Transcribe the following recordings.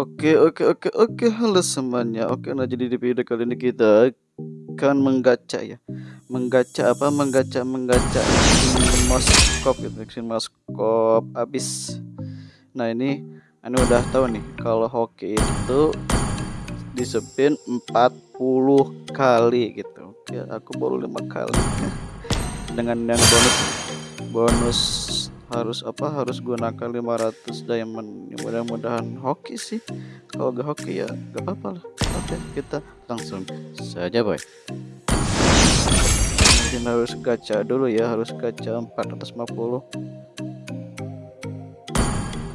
Oke oke oke oke, halo semuanya. Oke, nah jadi di video kali ini kita akan menggacha ya. Menggacha apa? Menggacha menggacha moskop gitu, Xin moskop habis. Nah, ini ini udah tahu nih kalau hoki itu disepin 40 kali gitu. Oke, aku baru lima kali. Dengan yang bonus bonus harus apa harus gunakan 500 diamond. Mudah-mudahan hoki sih. Kalau gak hoki ya gak apa-apa lah. Oke kita langsung saja boy. Mungkin harus gacha dulu ya harus gacha 450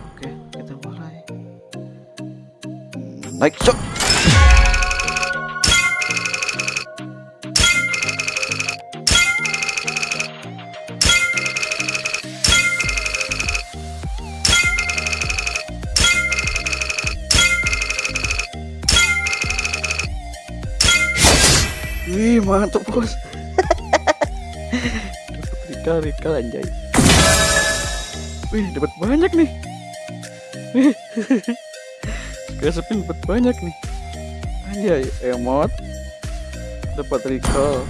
oke kita mulai. Naik shot Wih mantap bos. Dapat rikal anjay. Wih dapat banyak nih. Spin dapat banyak nih. Anjay emot Dapat recall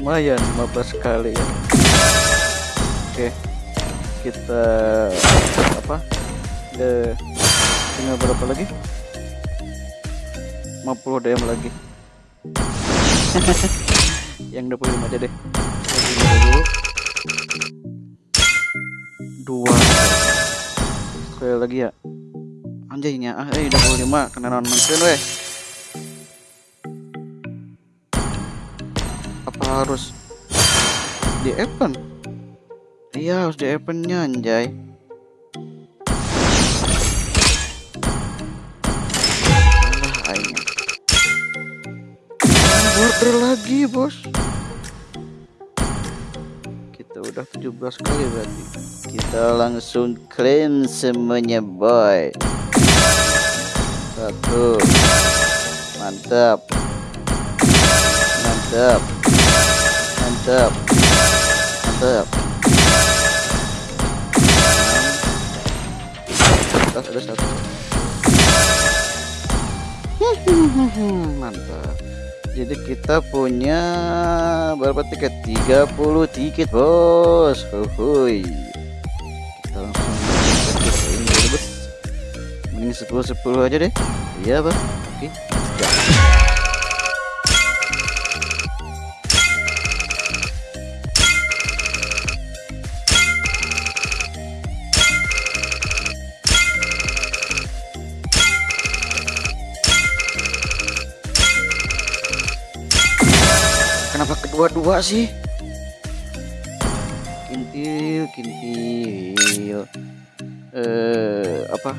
Lumayan 15 kali ya. Oke Kita Apa? De, Tinggal berapa lagi 50 DM lagi. Yang 25 aja deh. Dua. Sekali lagi ya. Anjaynya ah eh 25 kena nonton weh. Apa harus di event iya harus di eventnya anjay border lagi bos. Kita udah 17 kali berarti. Kita langsung claim semuanya boy. Satu. Mantap. Mantap. Mantap. Mantap. Atas ada satu. Mantap jadi kita punya berapa tiket? 30 tiket bos. Huhuy. kita langsung ini bos. Mending 10 10 aja deh. Iya bang oke. ya. Kedua-dua sih kintil kintil eh apa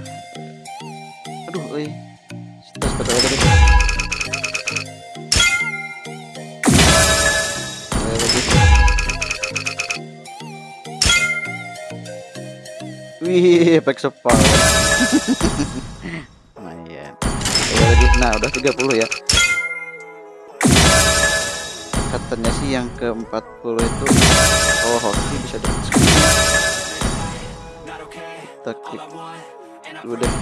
aduh kita sepeda aja deh Wih, efek sepawan. Lumayan. lagi. Nah, udah 30 ya katanya sih yang ke 40 itu oh hoki bisa dapat kita klik dulu deh.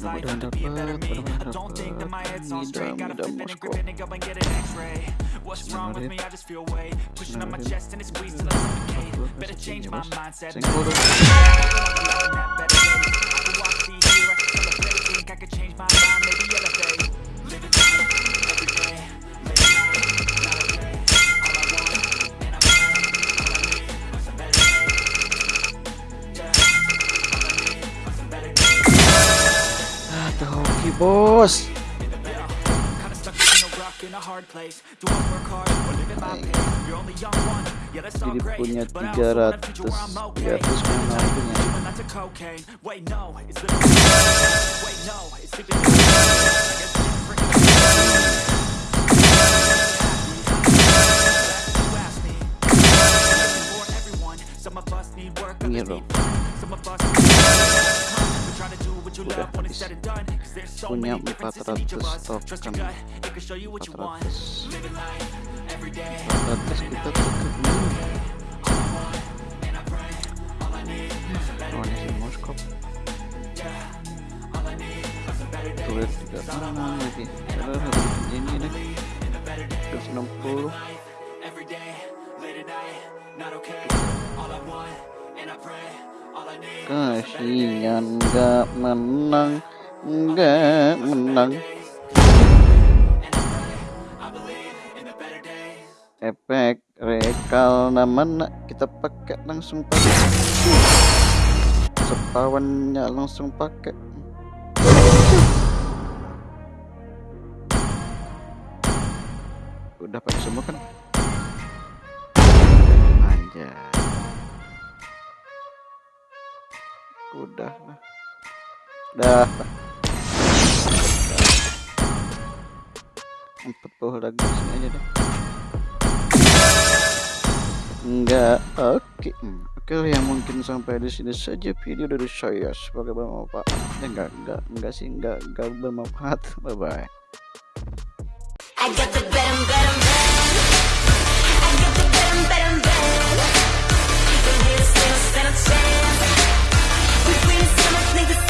Mudah-mudahan dapat mudah-mudahan dapat my head's all straight. Gotta flip it and grip it and go and get an x-ray. What's wrong with me? I just feel weight. Pushing on my chest and it. Squeezed till I suffocate Better change my mindset and better! place Do I work hard. Or live in my pain? You're only young one, yeah that's all great But I also want a future where I'm okay. Doing lots of cocaine. Wait no, it's living Wait no, it's sleeping I guess I'm Some of us need work, others need Some of us Udah habis. Punya 400 token. 400. 400 kita tutup dulu. Ini si Moskop. Tidak mana lagi. Cara harus ini nih. 160. Kasihan gak menang Gak menang. Efek rekal namanya kita pakai langsung pakai. Sepawannya langsung pakai. Udah pakai semua kan? Anjay udah lah. Dah empat puluh lagi sini aja deh enggak. Oke. Okay. Hmm, oke okay, yang mungkin sampai di sini saja video dari saya. Sebagai bermanfaat. Ya enggak enggak enggak sih enggak enggak bermanfaat. Bye bye between the stomach, niggas.